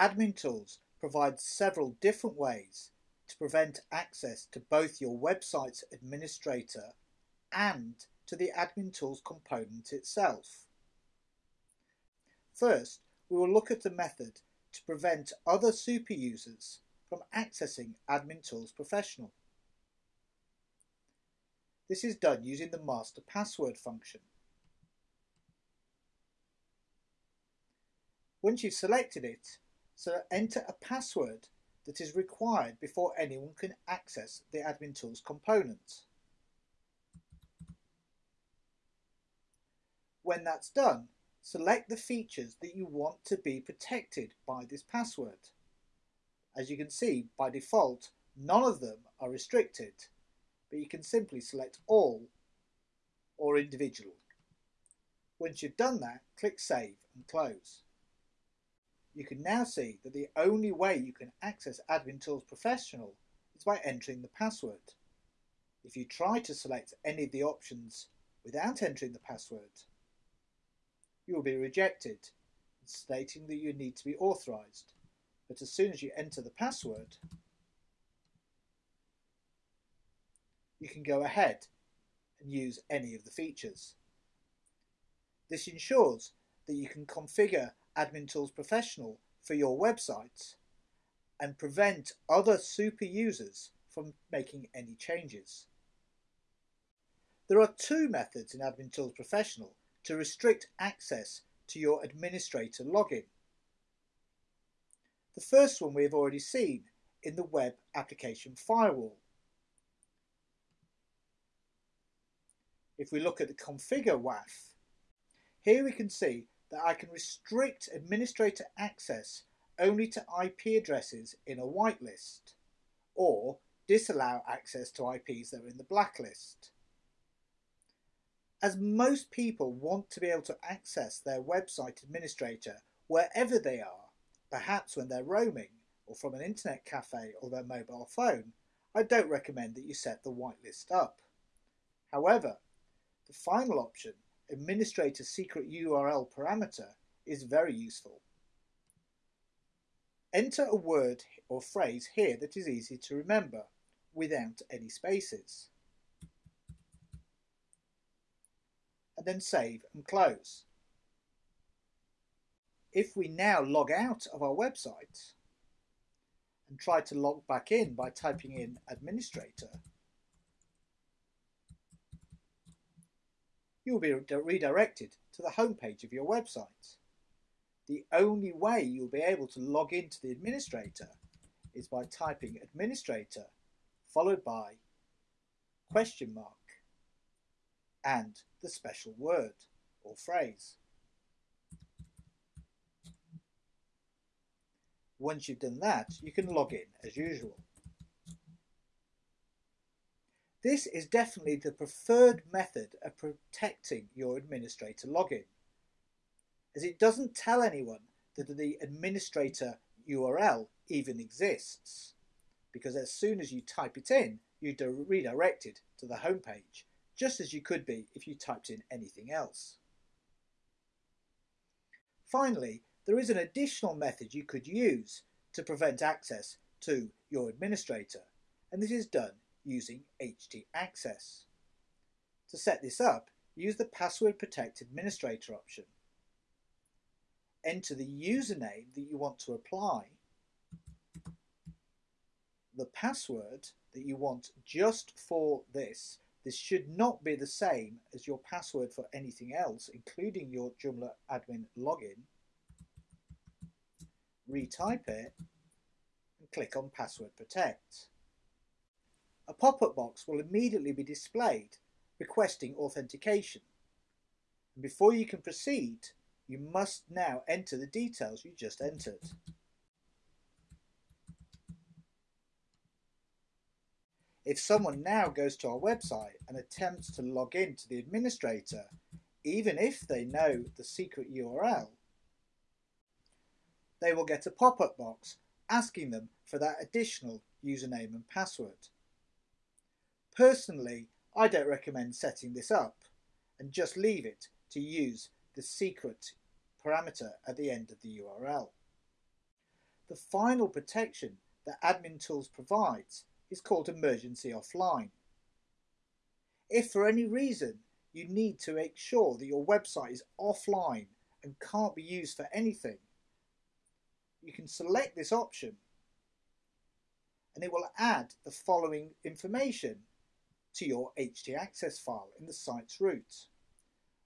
Admin Tools provides several different ways to prevent access to both your website's administrator and to the Admin Tools component itself. First, we will look at the method to prevent other super users from accessing Admin Tools Professional. This is done using the master password function. Once you've selected it, so enter a password that is required before anyone can access the Admin Tools component. When that's done, select the features that you want to be protected by this password. As you can see, by default, none of them are restricted, but you can simply select all or individual. Once you've done that, click Save and Close you can now see that the only way you can access Admin Tools Professional is by entering the password. If you try to select any of the options without entering the password, you will be rejected, stating that you need to be authorized. But as soon as you enter the password, you can go ahead and use any of the features. This ensures that you can configure Admin Tools Professional for your website and prevent other super users from making any changes. There are two methods in Admin Tools Professional to restrict access to your administrator login. The first one we have already seen in the Web Application Firewall. If we look at the Configure WAF, here we can see that I can restrict administrator access only to IP addresses in a whitelist, or disallow access to IPs that are in the blacklist. As most people want to be able to access their website administrator wherever they are, perhaps when they're roaming or from an internet cafe or their mobile phone, I don't recommend that you set the whitelist up. However, the final option administrator secret URL parameter is very useful. Enter a word or phrase here that is easy to remember without any spaces. And then save and close. If we now log out of our website and try to log back in by typing in administrator, you will be redirected to the homepage of your website. The only way you'll be able to log into the administrator is by typing administrator followed by question mark and the special word or phrase. Once you've done that, you can log in as usual. This is definitely the preferred method of protecting your administrator login, as it doesn't tell anyone that the administrator URL even exists, because as soon as you type it in, you're redirected to the home page, just as you could be if you typed in anything else. Finally, there is an additional method you could use to prevent access to your administrator, and this is done using htaccess. To set this up, use the Password Protect Administrator option. Enter the username that you want to apply, the password that you want just for this. This should not be the same as your password for anything else, including your Joomla admin login. Retype it and click on Password Protect a pop-up box will immediately be displayed requesting authentication. And before you can proceed, you must now enter the details you just entered. If someone now goes to our website and attempts to log in to the administrator, even if they know the secret URL, they will get a pop-up box asking them for that additional username and password. Personally, I don't recommend setting this up and just leave it to use the secret parameter at the end of the URL. the final protection that Admin Tools provides is called Emergency Offline. If for any reason you need to make sure that your website is offline and can't be used for anything, you can select this option and it will add the following information to your htaccess file in the site's root.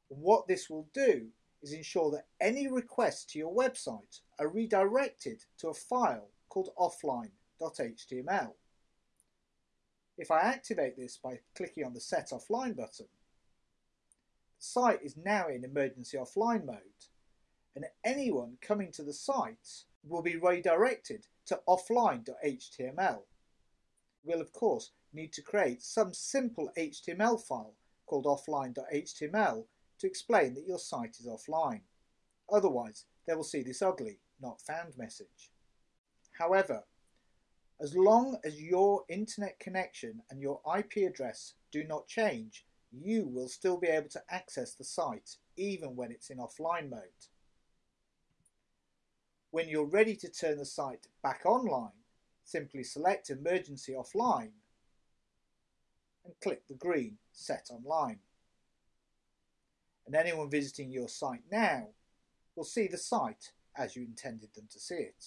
What this will do is ensure that any requests to your website are redirected to a file called offline.html. If I activate this by clicking on the Set Offline button, the site is now in emergency offline mode and anyone coming to the site will be redirected to offline.html. We'll of course need to create some simple HTML file called offline.html to explain that your site is offline. Otherwise, they will see this ugly not found message. However, as long as your internet connection and your IP address do not change, you will still be able to access the site even when it's in offline mode. When you're ready to turn the site back online, simply select Emergency Offline and click the green Set Online. And anyone visiting your site now will see the site as you intended them to see it.